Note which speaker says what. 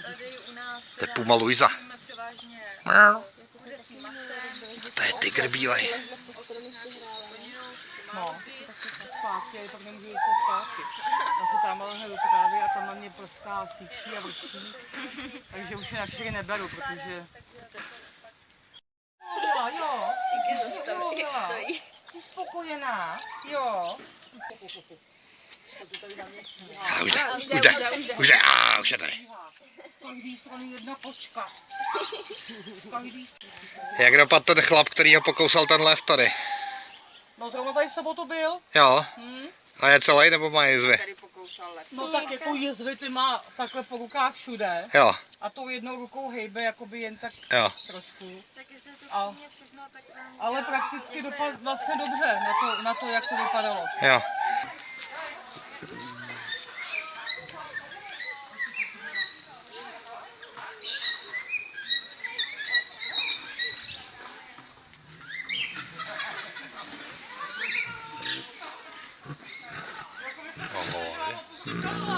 Speaker 1: Tady u nás
Speaker 2: To je
Speaker 1: teda
Speaker 2: Puma Luisa.
Speaker 1: máme převážně
Speaker 2: Miau.
Speaker 1: kuřecí masem,
Speaker 2: To je tygr bílej.
Speaker 1: plninou,
Speaker 3: No, zpátky, ale pak nemůžu jít zpátky. Já se tam lehne do trávy a tam na mě prská síčí a vrčí. Takže už je na čtyři neberu, protože... Jo, jo. Jo, jo. Jsi spokojená? Jo.
Speaker 2: A už jde, už jde, už jde, a už je tady.
Speaker 3: Každý strany jedna kočka. Z každý
Speaker 2: Jak dopadl ten chlap, který ho pokousal ten lev tady?
Speaker 3: No zrovna tady v sobotu byl.
Speaker 2: Jo,
Speaker 3: Hm?
Speaker 2: a je celý nebo má jizvy?
Speaker 3: No tak jako jezvy ty má takhle po rukách všude.
Speaker 2: Jo,
Speaker 3: A tou jednou rukou hejbe jakoby jen tak
Speaker 2: jo.
Speaker 3: trošku.
Speaker 1: tak jestli to
Speaker 3: A- Ale prakticky dopadl vlastně dobře na to, na to, jak to vypadalo.
Speaker 2: Jo. Come on.